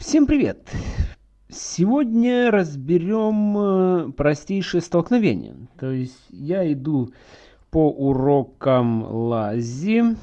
Всем привет! Сегодня разберем э, простейшие столкновения. То есть я иду по урокам лази,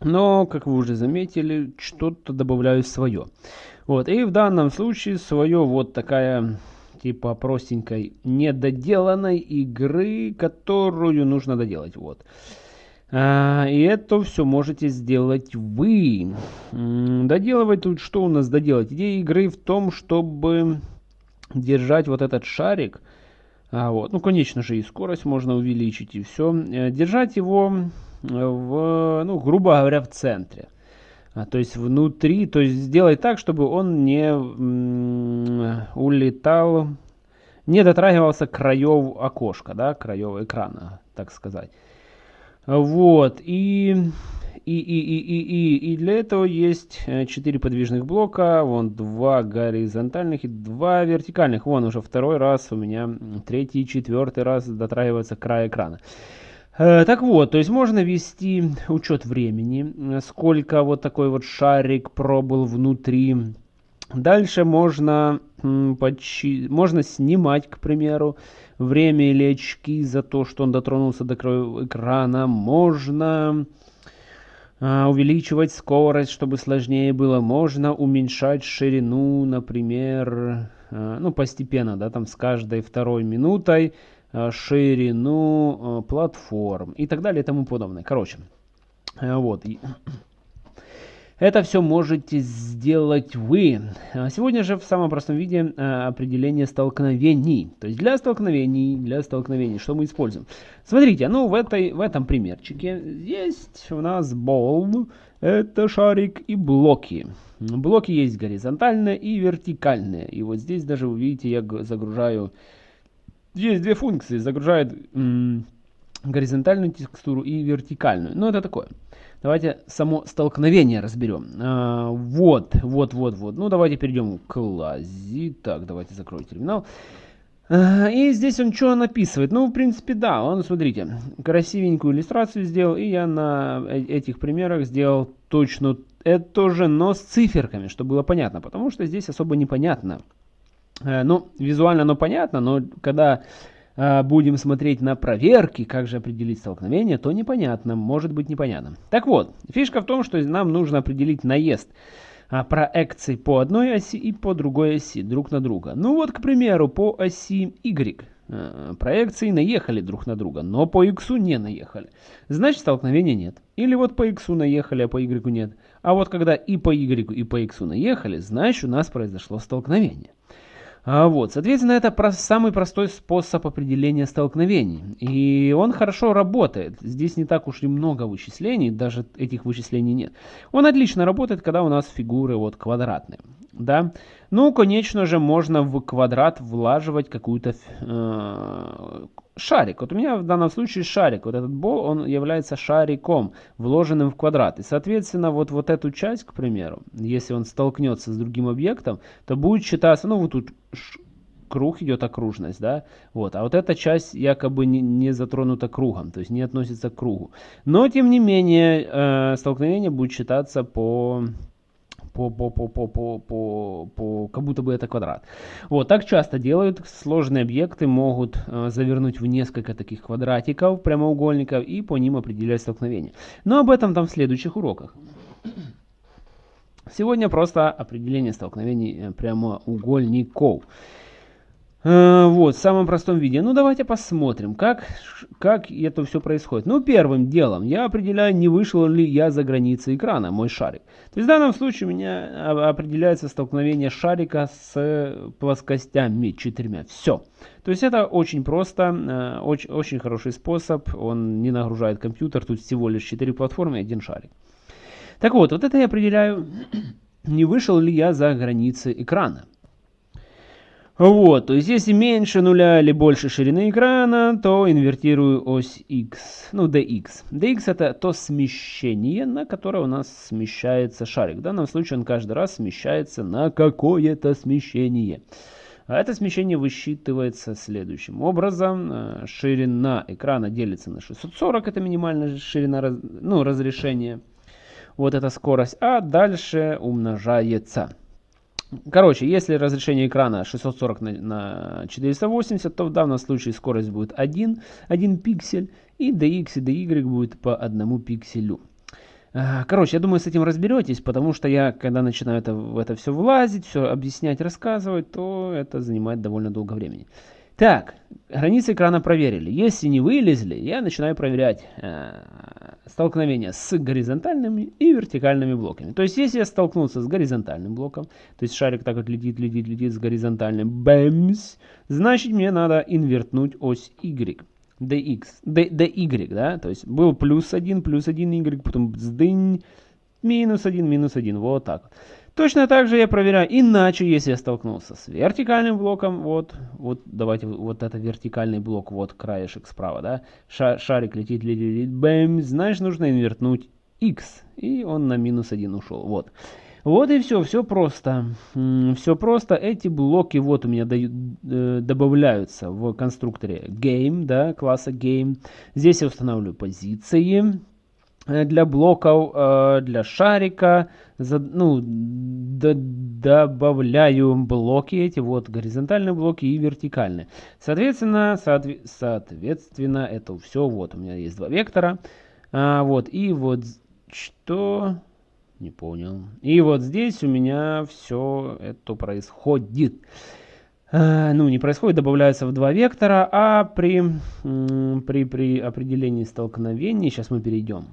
но, как вы уже заметили, что-то добавляю свое. Вот, и в данном случае свое вот такая типа простенькой недоделанной игры, которую нужно доделать. Вот. А, и это все можете сделать вы. Доделывать тут что у нас доделать? Идея игры в том, чтобы держать вот этот шарик. А, вот. Ну, конечно же, и скорость можно увеличить, и все. Э, держать его в, ну, грубо говоря, в центре. А, то есть внутри, то есть сделать так, чтобы он не улетал, не дотрагивался краев окошка, да, краев экрана, так сказать. Вот, и, и, и, и, и, и, и для этого есть 4 э, подвижных блока, вон 2 горизонтальных и 2 вертикальных. Вон уже второй раз у меня, третий, четвертый раз дотрагивается край экрана. Э, так вот, то есть можно вести учет времени, сколько вот такой вот шарик пробыл внутри. Дальше можно, подсчи... можно снимать, к примеру, время или очки за то, что он дотронулся до края экрана. Можно а, увеличивать скорость, чтобы сложнее было. Можно уменьшать ширину, например, а, ну, постепенно, да, там с каждой второй минутой а, ширину платформ и так далее и тому подобное. Короче, вот. Это все можете сделать вы. А сегодня же в самом простом виде а, определение столкновений. То есть для столкновений, для столкновений, что мы используем. Смотрите, ну в, этой, в этом примерчике есть у нас ball, это шарик и блоки. Блоки есть горизонтальные и вертикальные. И вот здесь даже вы видите, я загружаю... Есть две функции. Загружает горизонтальную текстуру и вертикальную. Но это такое. Давайте само столкновение разберем. А, вот, вот, вот, вот. Ну, давайте перейдем к лази. Так, давайте закрою терминал. А, и здесь он что написывает? Ну, в принципе, да. Он, смотрите, красивенькую иллюстрацию сделал. И я на э, этих примерах сделал точно это же, но с циферками, чтобы было понятно. Потому что здесь особо непонятно. Э, ну, визуально оно понятно, но когда будем смотреть на проверки, как же определить столкновение, то непонятно, может быть непонятно. Так вот, фишка в том, что нам нужно определить наезд а, проекций по одной оси и по другой оси друг на друга. Ну вот, к примеру, по оси Y а, проекции наехали друг на друга, но по X не наехали. Значит, столкновения нет. Или вот по X наехали, а по Y нет. А вот когда и по Y, и по X наехали, значит, у нас произошло столкновение. А, вот, соответственно, это самый простой способ определения столкновений. И он хорошо работает. Здесь не так уж и много вычислений, даже этих вычислений нет. Он отлично работает, когда у нас фигуры вот квадратные. Да? Ну, конечно же, можно в квадрат влаживать какую-то э, шарик. Вот у меня в данном случае шарик. Вот этот бол, он является шариком, вложенным в квадрат. И, соответственно, вот, вот эту часть, к примеру, если он столкнется с другим объектом, то будет считаться, ну, вот тут круг идет окружность, да, вот, а вот эта часть якобы не, не затронута кругом, то есть не относится к кругу. Но, тем не менее, э, столкновение будет считаться по по, по, по, по, по, по, по, как будто бы это квадрат. Вот, так часто делают. Сложные объекты могут э, завернуть в несколько таких квадратиков, прямоугольников, и по ним определять столкновение. Но об этом там в следующих уроках. Сегодня просто определение столкновений э, прямоугольников. Э, вот, в самом простом виде. Ну, давайте посмотрим, как, как это все происходит. Ну, первым делом я определяю, не вышел ли я за границы экрана, мой шарик. То есть в данном случае у меня определяется столкновение шарика с плоскостями четырьмя. Все. То есть это очень просто, э, очень, очень хороший способ. Он не нагружает компьютер. Тут всего лишь 4 платформы и один шарик. Так вот, вот это я определяю, не вышел ли я за границы экрана. Вот, то есть если меньше нуля или больше ширины экрана, то инвертирую ось x, ну dx. dx это то смещение, на которое у нас смещается шарик. В данном случае он каждый раз смещается на какое-то смещение. А это смещение высчитывается следующим образом. Э, ширина экрана делится на 640, это минимальная ширина ну, разрешения. Вот эта скорость. А дальше умножается Короче, если разрешение экрана 640 на, на 480, то в данном случае скорость будет 1, 1 пиксель, и dx и dy будет по одному пикселю. А, короче, я думаю, с этим разберетесь, потому что я, когда начинаю это, в это все влазить, все объяснять, рассказывать, то это занимает довольно долго времени. Так, границы экрана проверили. Если не вылезли, я начинаю проверять э, столкновение с горизонтальными и вертикальными блоками. То есть, если я столкнулся с горизонтальным блоком, то есть шарик так вот летит, летит, летит с горизонтальным, бэмс, значит мне надо инвертнуть ось Y. dx, d, dy, да, то есть был плюс 1, плюс 1 y, потом сдынь, минус 1, минус 1, вот так. Точно так же я проверяю, иначе, если я столкнулся с вертикальным блоком, вот, вот давайте, вот это вертикальный блок, вот краешек справа, да, шарик летит, летит, летит, бэм, значит нужно инвертнуть x, и он на минус 1 ушел, вот. Вот и все, все просто. Все просто. Эти блоки вот у меня дают, э, добавляются в конструкторе game, да, класса game. Здесь я устанавливаю позиции. Э, для блоков, э, для шарика, ну, добавляю блоки эти, вот горизонтальные блоки и вертикальные. Соответственно, соответственно, это все, вот у меня есть два вектора, а, вот, и вот что, не понял, и вот здесь у меня все это происходит. Э, ну, не происходит, добавляется в два вектора, а при, при, при определении столкновений, сейчас мы перейдем,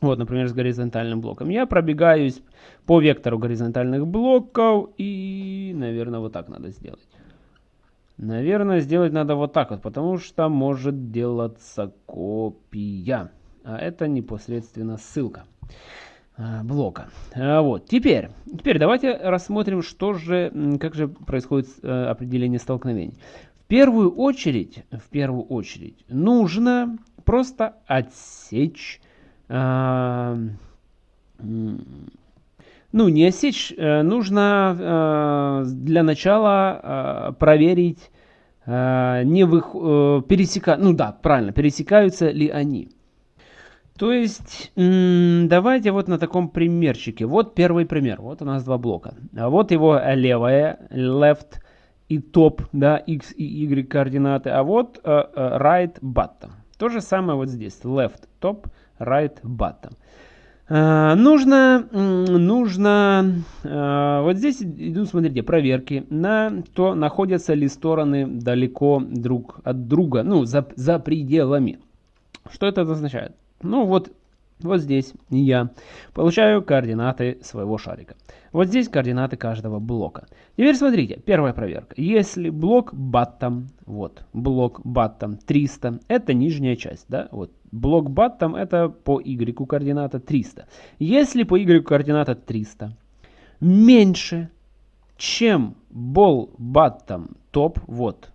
вот, например, с горизонтальным блоком, я пробегаюсь по вектору горизонтальных блоков, и, наверное, вот так надо сделать. Наверное, сделать надо вот так вот, потому что может делаться копия, а это непосредственно ссылка. А, блока. А, вот. Теперь, теперь давайте рассмотрим, что же, как же происходит э, определение столкновений. В первую очередь, в первую очередь нужно просто отсечь, э, ну не отсечь, э, нужно э, для начала э, проверить, э, не вы, э, пересека, ну да, правильно, пересекаются ли они. То есть, давайте вот на таком примерчике. Вот первый пример. Вот у нас два блока. А вот его левая, left и top, да, x и y координаты. А вот uh, right, bottom. То же самое вот здесь. Left, top, right, bottom. Uh, нужно, нужно, uh, вот здесь идут, смотрите, проверки на то, находятся ли стороны далеко друг от друга, ну, за, за пределами. Что это означает? Ну вот, вот здесь я получаю координаты своего шарика. Вот здесь координаты каждого блока. Теперь смотрите, первая проверка. Если блок bottom, вот, блок bottom 300, это нижняя часть, да, вот, блок bottom это по y координата 300. Если по y координата 300 меньше, чем ball bottom top, вот,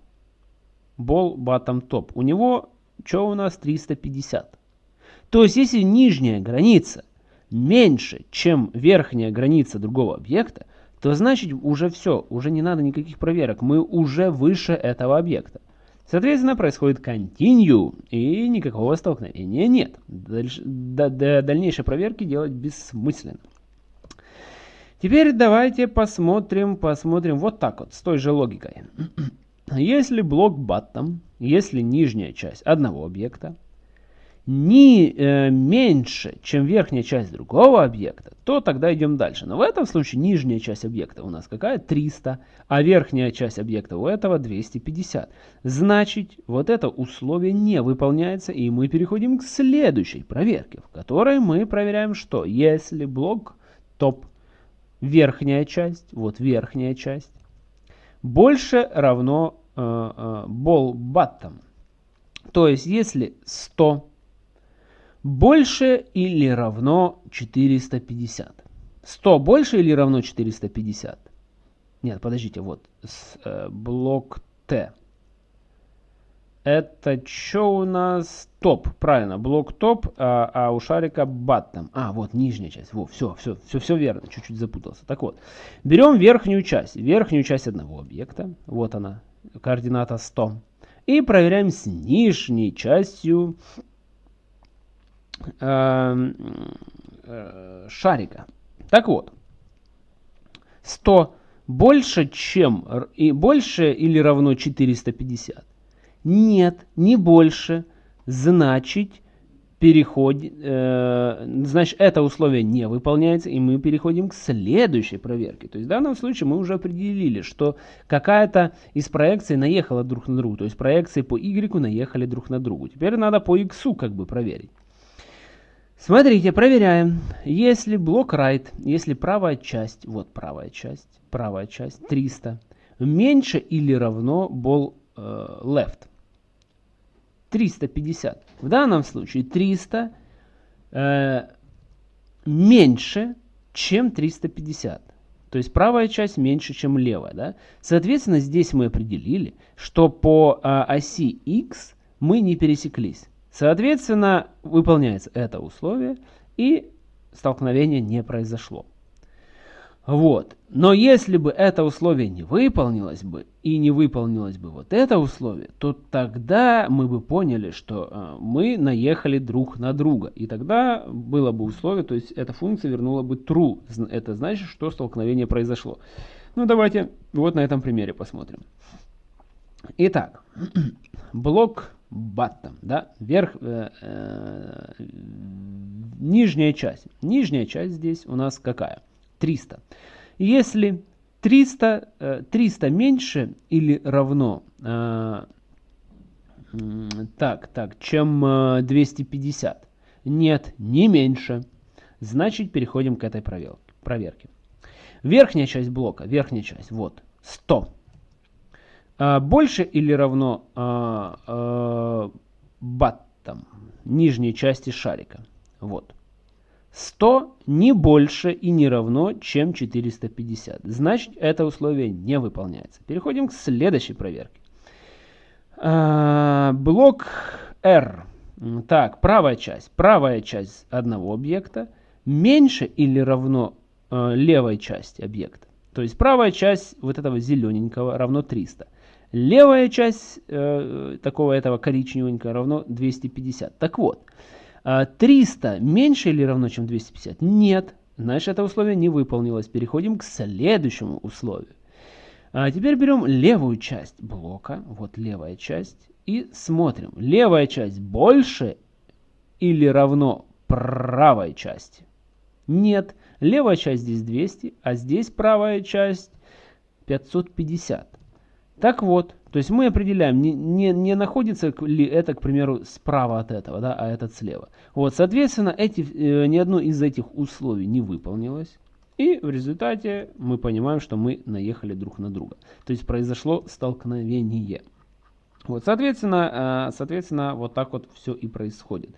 ball bottom top, у него, что у нас, 350. То есть, если нижняя граница меньше, чем верхняя граница другого объекта, то значит уже все, уже не надо никаких проверок, мы уже выше этого объекта. Соответственно, происходит continue, и никакого столкновения нет. Дальше, до, до дальнейшей проверки делать бессмысленно. Теперь давайте посмотрим, посмотрим вот так вот, с той же логикой. Если блок bottom, если нижняя часть одного объекта, не э, меньше, чем верхняя часть другого объекта, то тогда идем дальше. Но в этом случае нижняя часть объекта у нас какая? 300, а верхняя часть объекта у этого 250. Значит, вот это условие не выполняется, и мы переходим к следующей проверке, в которой мы проверяем, что если блок топ, верхняя часть, вот верхняя часть, больше равно э, э, ball bottom. То есть, если 100 больше или равно 450. 100 больше или равно 450? Нет, подождите, вот с, э, блок Т. Это что у нас? Топ, правильно, блок топ, а, а у шарика баттом. А, вот нижняя часть. Во, все, все, все, все верно, чуть-чуть запутался. Так вот, берем верхнюю часть, верхнюю часть одного объекта. Вот она, координата 100. И проверяем с нижней частью Эм, э, шарика. Так вот, 100 больше, чем и больше или равно 450? Нет, не больше. Значит, переход, э, значит, это условие не выполняется, и мы переходим к следующей проверке. То есть в данном случае мы уже определили, что какая-то из проекций наехала друг на друга. То есть проекции по y наехали друг на другу. Теперь надо по x как бы проверить. Смотрите, проверяем. Если блок right, если правая часть, вот правая часть, правая часть 300, меньше или равно ball э, left. 350. В данном случае 300 э, меньше, чем 350. То есть правая часть меньше, чем левая. Да? Соответственно, здесь мы определили, что по э, оси x мы не пересеклись. Соответственно, выполняется это условие, и столкновение не произошло. Вот. Но если бы это условие не выполнилось бы, и не выполнилось бы вот это условие, то тогда мы бы поняли, что э, мы наехали друг на друга. И тогда было бы условие, то есть эта функция вернула бы true. Это значит, что столкновение произошло. Ну давайте вот на этом примере посмотрим. Итак, блок bottom, да, верх, э, э, нижняя часть. Нижняя часть здесь у нас какая? 300. Если 300, 300 э, меньше или равно, э, так, так, чем 250, э, нет, не меньше, значит переходим к этой проверке. Верхняя часть блока, верхняя часть, вот, 100. Больше или равно баттам, нижней части шарика, вот. 100 не больше и не равно, чем 450. Значит, это условие не выполняется. Переходим к следующей проверке. А, блок R. Так, правая часть. Правая часть одного объекта меньше или равно э, левой части объекта. То есть правая часть вот этого зелененького равно 300. Левая часть э, такого этого коричневенького равно 250. Так вот, 300 а, меньше или равно, чем 250? Нет. Значит, это условие не выполнилось. Переходим к следующему условию. А теперь берем левую часть блока. Вот левая часть. И смотрим. Левая часть больше или равно правой части? Нет. Левая часть здесь 200, а здесь правая часть 550. Так вот, то есть мы определяем, не, не, не находится ли это, к примеру, справа от этого, да, а этот слева. Вот, соответственно, эти, э, ни одно из этих условий не выполнилось. И в результате мы понимаем, что мы наехали друг на друга. То есть произошло столкновение. Вот, соответственно, э, соответственно, вот так вот все и происходит.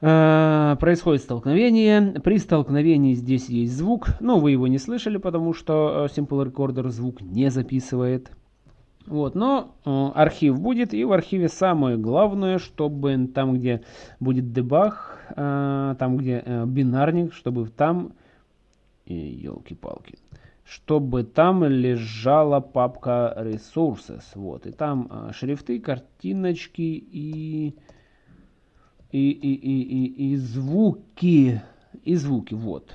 Э, происходит столкновение. При столкновении здесь есть звук, но вы его не слышали, потому что э, Simple Recorder звук не записывает. Вот, но э, архив будет, и в архиве самое главное, чтобы там, где будет дебаг, э, там, где э, бинарник, чтобы там, елки-палки, чтобы там лежала папка resources, вот, и там шрифты, картиночки и, и, и, и, и, и звуки, и звуки, вот.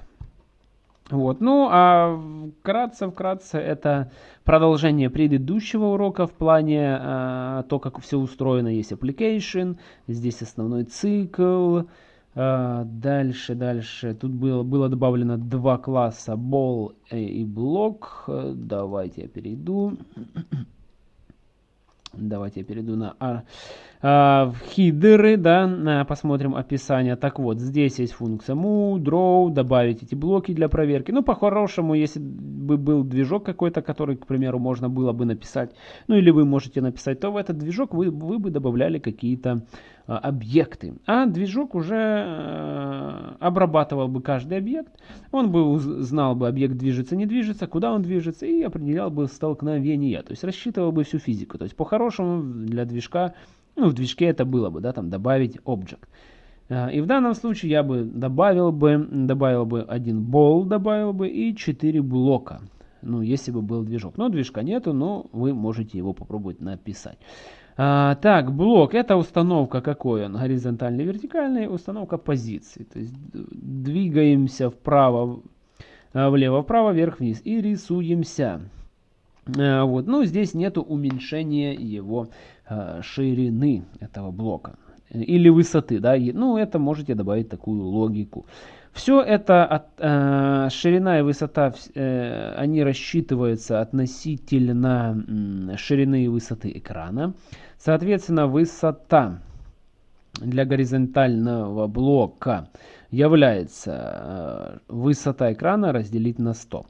Вот. Ну, а вкратце, вкратце, это продолжение предыдущего урока в плане э, то, как все устроено. Есть application, здесь основной цикл. Э, дальше, дальше. Тут было, было добавлено два класса ball и block. Давайте я перейду. Давайте я перейду на а, а, хидеры, да, посмотрим описание. Так вот, здесь есть функция move, draw, добавить эти блоки для проверки. Ну, по-хорошему, если бы был движок какой-то, который, к примеру, можно было бы написать, ну, или вы можете написать, то в этот движок вы, вы бы добавляли какие-то а, объекты. А движок уже а, обрабатывал бы каждый объект, он бы знал бы, объект движется, не движется, куда он движется, и определял бы столкновение, то есть рассчитывал бы всю физику. То есть по-хорошему для движка, ну в движке это было бы, да, там добавить объект. А, и в данном случае я бы добавил бы, добавил бы один бол, добавил бы и 4 блока. Ну, если бы был движок. Но движка нету, но вы можете его попробовать написать. А, так, блок это установка какой он? Горизонтальный, вертикальный, установка позиции. То есть двигаемся вправо, влево-вправо, вверх-вниз. И рисуемся. Вот. Ну, здесь нету уменьшения его ширины этого блока. Или высоты, да. Ну, это можете добавить такую логику. Все это, от, э, ширина и высота, э, они рассчитываются относительно э, ширины и высоты экрана. Соответственно, высота для горизонтального блока является э, высота экрана разделить на 100.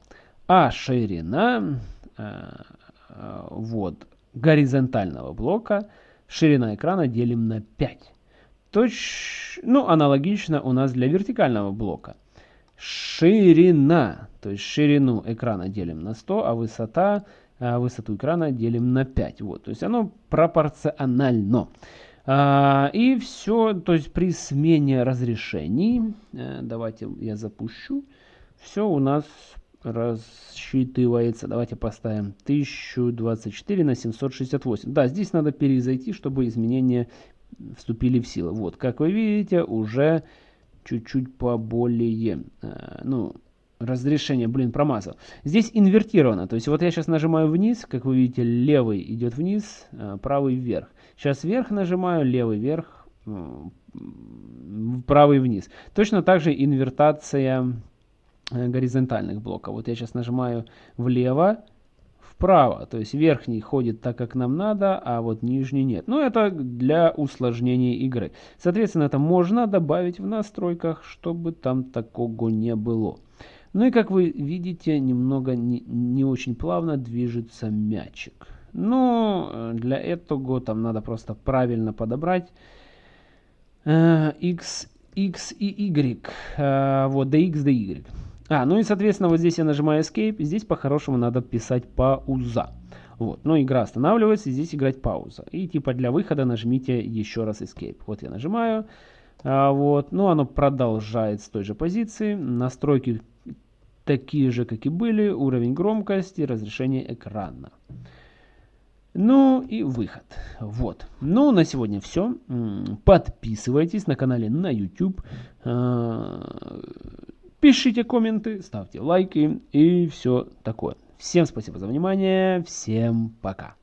А ширина э, э, вот, горизонтального блока, ширина экрана делим на 5. Точ... Ну, аналогично у нас для вертикального блока. Ширина, то есть ширину экрана делим на 100, а высота, а высоту экрана делим на 5. Вот, то есть оно пропорционально. А, и все, то есть при смене разрешений, э, давайте я запущу, все у нас рассчитывается. Давайте поставим 1024 на 768. Да, здесь надо перезайти, чтобы изменения вступили в силу. Вот, как вы видите, уже чуть-чуть поболее, э, ну, разрешение, блин, промазал. Здесь инвертировано, то есть вот я сейчас нажимаю вниз, как вы видите, левый идет вниз, э, правый вверх. Сейчас вверх нажимаю, левый вверх, правый вниз. Точно так же инвертация э, горизонтальных блоков. Вот я сейчас нажимаю влево, вправо. То есть верхний ходит так, как нам надо, а вот нижний нет. Но это для усложнения игры. Соответственно, это можно добавить в настройках, чтобы там такого не было. Ну и как вы видите, немного не, не очень плавно движется мячик. Но э, для этого там надо просто правильно подобрать э, x, x и y. Э, вот, dx, dy. А, ну и, соответственно, вот здесь я нажимаю Escape. Здесь по-хорошему надо писать пауза. Вот, но игра останавливается, здесь играть пауза. И типа для выхода нажмите еще раз Escape. Вот я нажимаю. А, вот, ну оно продолжает с той же позиции. Настройки такие же, как и были. Уровень громкости, разрешение экрана. Ну и выход. Вот. Ну, на сегодня все. Подписывайтесь на канале на YouTube. Пишите комменты, ставьте лайки и все такое. Всем спасибо за внимание, всем пока.